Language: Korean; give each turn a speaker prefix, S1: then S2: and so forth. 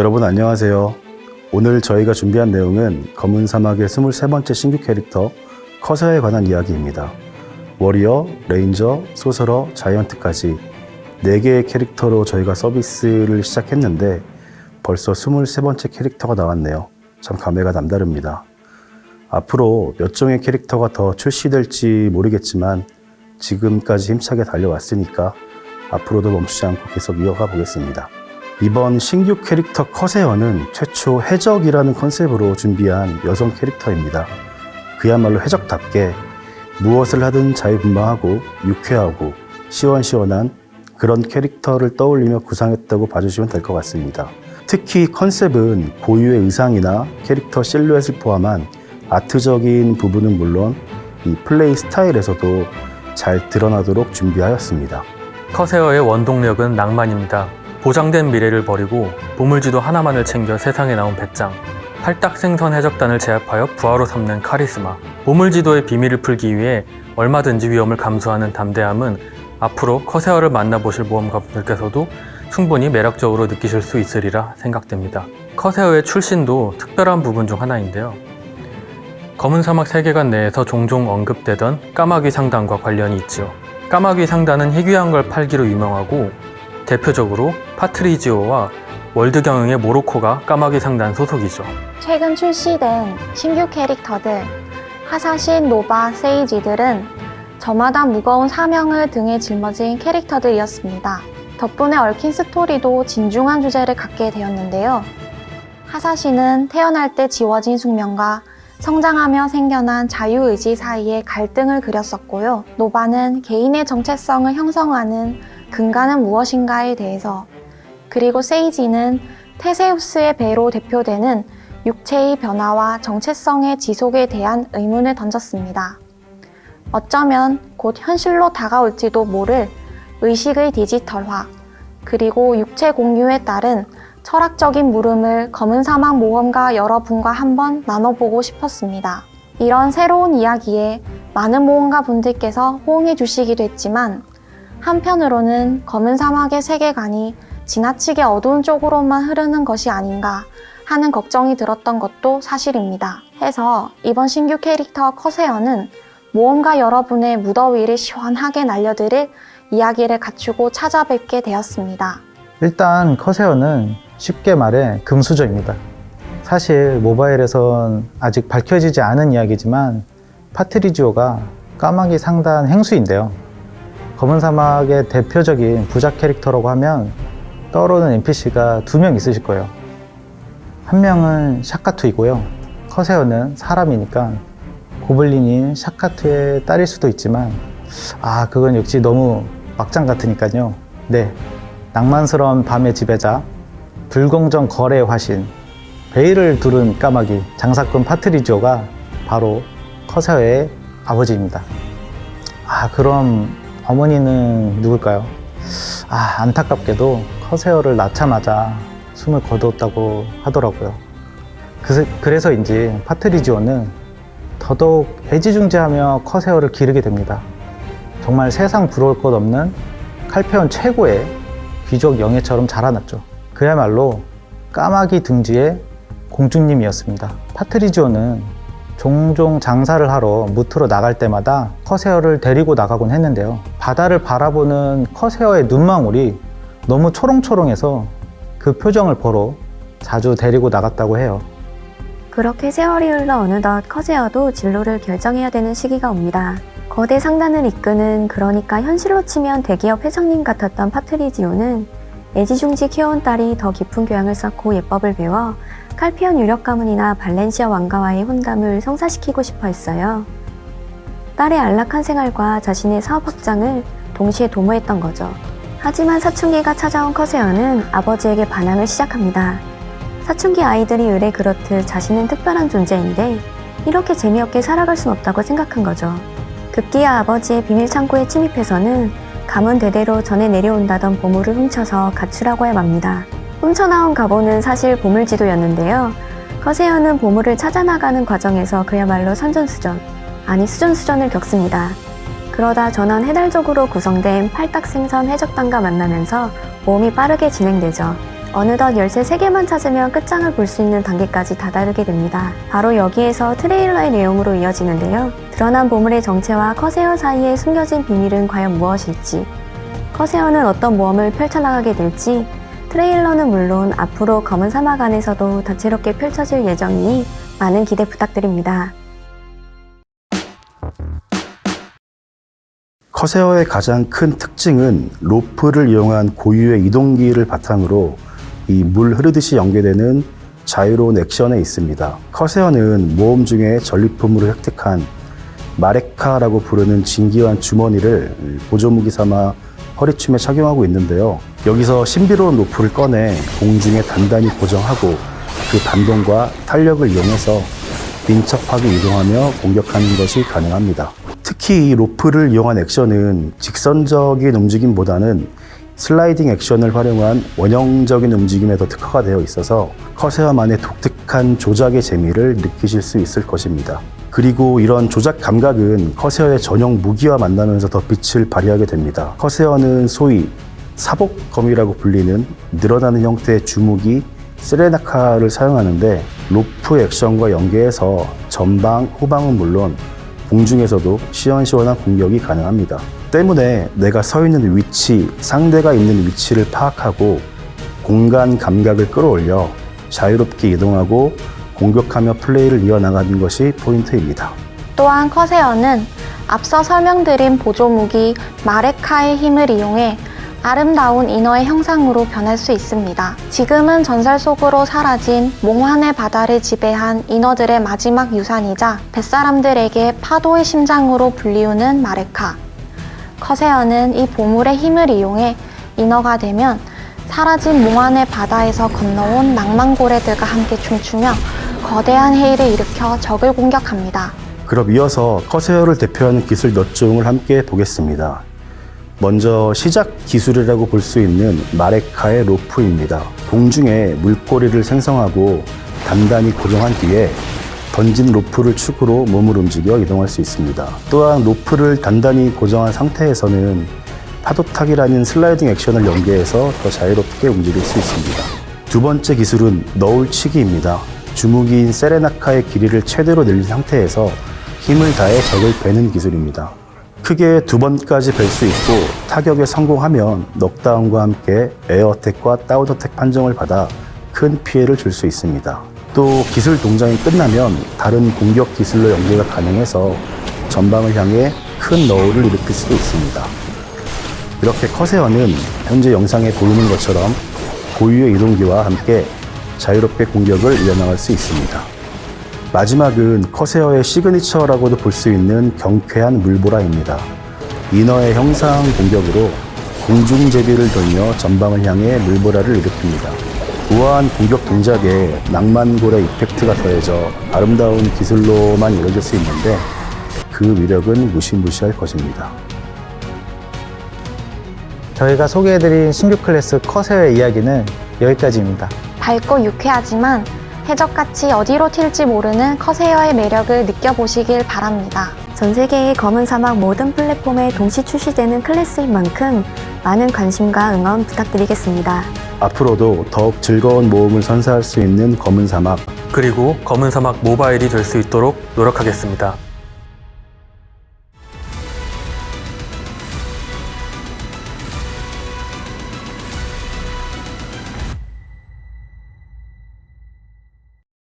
S1: 여러분 안녕하세요. 오늘 저희가 준비한 내용은 검은 사막의 23번째 신규 캐릭터 커세어에 관한 이야기입니다. 워리어, 레인저, 소서러, 자이언트까지 4개의 캐릭터로 저희가 서비스를 시작했는데 벌써 23번째 캐릭터가 나왔네요. 참 감회가 남다릅니다. 앞으로 몇 종의 캐릭터가 더 출시될지 모르겠지만 지금까지 힘차게 달려왔으니까 앞으로도 멈추지 않고 계속 이어가 보겠습니다. 이번 신규 캐릭터 커세어는 최초 해적이라는 컨셉으로 준비한 여성 캐릭터입니다. 그야말로 해적답게 무엇을 하든 자유분방하고 유쾌하고 시원시원한 그런 캐릭터를 떠올리며 구상했다고 봐주시면 될 것 같습니다. 특히 컨셉은 고유의 의상이나 캐릭터 실루엣을 포함한 아트적인 부분은 물론 이 플레이 스타일에서도 잘 드러나도록 준비하였습니다.
S2: 커세어의 원동력은 낭만입니다. 보장된 미래를 버리고 보물지도 하나만을 챙겨 세상에 나온 배짱. 팔딱 생선 해적단을 제압하여 부하로 삼는 카리스마. 보물지도의 비밀을 풀기 위해 얼마든지 위험을 감수하는 담대함은 앞으로 커세어를 만나보실 모험가분들께서도 충분히 매력적으로 느끼실 수 있으리라 생각됩니다. 커세어의 출신도 특별한 부분 중 하나인데요. 검은 사막 세계관 내에서 종종 언급되던 까마귀 상단과 관련이 있죠. 까마귀 상단은 희귀한 걸 팔기로 유명하고 대표적으로 파트리지오와 월드 경영의 모로코가 까마귀 상단 소속이죠.
S3: 최근 출시된 신규 캐릭터들 하사신, 노바, 세이지들은 저마다 무거운 사명을 등에 짊어진 캐릭터들이었습니다. 덕분에 얽힌 스토리도 진중한 주제를 갖게 되었는데요. 하사신은 태어날 때 지워진 숙명과 성장하며 생겨난 자유의지 사이의 갈등을 그렸었고요. 노바는 개인의 정체성을 형성하는 근간은 무엇인가에 대해서 그리고 세이지는 테세우스의 배로 대표되는 육체의 변화와 정체성의 지속에 대한 의문을 던졌습니다. 어쩌면 곧 현실로 다가올지도 모를 의식의 디지털화, 그리고 육체 공유에 따른 철학적인 물음을 검은 사막 모험가 여러분과 한번 나눠보고 싶었습니다. 이런 새로운 이야기에 많은 모험가 분들께서 호응해 주시기도 했지만 한편으로는 검은 사막의 세계관이 지나치게 어두운 쪽으로만 흐르는 것이 아닌가 하는 걱정이 들었던 것도 사실입니다. 해서 이번 신규 캐릭터 커세어는 모험가 여러분의 무더위를 시원하게 날려드릴 이야기를 갖추고 찾아뵙게 되었습니다.
S4: 일단 커세어는 쉽게 말해 금수저입니다. 사실 모바일에선 아직 밝혀지지 않은 이야기지만 파트리지오가 까마귀 상단 행수인데요. 검은 사막의 대표적인 부자 캐릭터라고 하면 떠오르는 NPC가 두 명 있으실 거예요. 한 명은 샤카투이고요. 커세어는 사람이니까 고블린인 샤카투의 딸일 수도 있지만 아 그건 역시 너무 막장 같으니까요. 네, 낭만스러운 밤의 지배자, 불공정 거래의 화신, 베일을 두른 까마귀, 장사꾼 파트리지오가 바로 커세어의 아버지입니다. 아 그럼 어머니는 누굴까요? 아 안타깝게도 커세어를 낳자마자 숨을 거두었다고 하더라고요. 그, 그래서인지 파트리지오는 더더욱 애지중지하며 커세어를 기르게 됩니다. 정말 세상 부러울 것 없는 칼페온 최고의 귀족 영예처럼 자라났죠. 그야말로 까마귀 등지의 공주님이었습니다. 파트리지오는 종종 장사를 하러 무트로 나갈 때마다 커세어를 데리고 나가곤 했는데요. 바다를 바라보는 커세어의 눈망울이 너무 초롱초롱해서 그 표정을 보러 자주 데리고 나갔다고 해요.
S5: 그렇게 세월이 흘러 어느덧 커세어도 진로를 결정해야 되는 시기가 옵니다. 거대 상단을 이끄는 그러니까 현실로 치면 대기업 회장님 같았던 파트리지오는 애지중지 키워온 딸이 더 깊은 교양을 쌓고 예법을 배워 칼피온 유력 가문이나 발렌시아 왕가와의 혼담을 성사시키고 싶어 했어요. 딸의 안락한 생활과 자신의 사업 확장을 동시에 도모했던 거죠. 하지만 사춘기가 찾아온 커세어는 아버지에게 반항을 시작합니다. 사춘기 아이들이 의뢰 그렇듯 자신은 특별한 존재인데 이렇게 재미없게 살아갈 순 없다고 생각한 거죠. 급기야 아버지의 비밀 창고에 침입해서는 가문 대대로 전해 내려온다던 보물을 훔쳐서 가출하고 야 맙니다. 훔쳐나온 가보는 사실 보물지도였는데요. 커세어는 보물을 찾아나가는 과정에서 그야말로 선전수전, 아니 수전수전을 겪습니다. 그러다 전원 해달적으로 구성된 팔딱생선 해적단과 만나면서 모험이 빠르게 진행되죠. 어느덧 열쇠 3개만 찾으면 끝장을 볼 수 있는 단계까지 다다르게 됩니다. 바로 여기에서 트레일러의 내용으로 이어지는데요. 드러난 보물의 정체와 커세어 사이에 숨겨진 비밀은 과연 무엇일지, 커세어는 어떤 모험을 펼쳐나가게 될지, 트레일러는 물론 앞으로 검은 사막 안에서도 다채롭게 펼쳐질 예정이니 많은 기대 부탁드립니다.
S1: 커세어의 가장 큰 특징은 로프를 이용한 고유의 이동기를 바탕으로 이 물 흐르듯이 연계되는 자유로운 액션에 있습니다. 커세어는 모험 중에 전리품으로 획득한 마레카라고 부르는 진기한 주머니를 보조무기 삼아 허리춤에 착용하고 있는데요. 여기서 신비로운 로프를 꺼내 공중에 단단히 고정하고 그 반동과 탄력을 이용해서 민첩하게 이동하며 공격하는 것이 가능합니다. 특히 이 로프를 이용한 액션은 직선적인 움직임보다는 슬라이딩 액션을 활용한 원형적인 움직임에 더 특화가 되어 있어서 커세어만의 독특한 조작의 재미를 느끼실 수 있을 것입니다. 그리고 이런 조작 감각은 커세어의 전용 무기와 만나면서 더 빛을 발휘하게 됩니다. 커세어는 소위 사복검이라고 불리는 늘어나는 형태의 주무기 세레나카를 사용하는데 로프 액션과 연계해서 전방, 후방은 물론 공중에서도 시원시원한 공격이 가능합니다. 때문에 내가 서 있는 위치, 상대가 있는 위치를 파악하고 공간 감각을 끌어올려 자유롭게 이동하고 공격하며 플레이를 이어나가는 것이 포인트입니다.
S3: 또한 커세어는 앞서 설명드린 보조무기 마레카의 힘을 이용해 아름다운 인어의 형상으로 변할 수 있습니다. 지금은 전설 속으로 사라진 몽환의 바다를 지배한 인어들의 마지막 유산이자 뱃사람들에게 파도의 심장으로 불리우는 마레카. 커세어는 이 보물의 힘을 이용해 인어가 되면 사라진 몽환의 바다에서 건너온 낭만고래들과 함께 춤추며 거대한 해일을 일으켜 적을 공격합니다.
S1: 그럼 이어서 커세어를 대표하는 기술 몇 종을 함께 보겠습니다. 먼저 시작 기술이라고 볼 수 있는 마레카의 로프입니다. 공중에 물고리를 생성하고 단단히 고정한 뒤에 던진 로프를 축으로 몸을 움직여 이동할 수 있습니다. 또한 로프를 단단히 고정한 상태에서는 파도타기라는 슬라이딩 액션을 연계해서 더 자유롭게 움직일 수 있습니다. 두 번째 기술은 너울치기입니다. 주무기인 세레나카의 길이를 최대로 늘린 상태에서 힘을 다해 적을 베는 기술입니다. 크게 두 번까지 벨수 있고 타격에 성공하면 넉다운과 함께 에어어택과 다운어택 판정을 받아 큰 피해를 줄 수 있습니다. 또 기술 동작이 끝나면 다른 공격 기술로 연계가 가능해서 전방을 향해 큰 너울을 일으킬 수도 있습니다. 이렇게 커세어는 현재 영상에 보이는 것처럼 고유의 이동기와 함께 자유롭게 공격을 이어나갈 수 있습니다. 마지막은 커세어의 signature라고도 볼 수 있는 경쾌한 물보라입니다. 인어의 형상 공격으로 공중제비를 돌며 전방을 향해 물보라를 일으킵니다. 우아한 공격 동작에 낭만고래 effect가 더해져 아름다운 기술로만 이루어질 수 있는데 그 위력은 무시무시할 것입니다.
S4: 저희가 소개해드린 신규 클래스 커세어의 이야기는 여기까지입니다.
S3: 밝고 유쾌하지만 해적같이 어디로 튈지 모르는 커세어의 매력을 느껴보시길 바랍니다.
S5: 전 세계의 검은 사막 모든 플랫폼에 동시 출시되는 클래스인 만큼 많은 관심과 응원 부탁드리겠습니다.
S1: 앞으로도 더욱 즐거운 모험을 선사할 수 있는 검은 사막
S2: 그리고 검은 사막 모바일이 될 수 있도록 노력하겠습니다.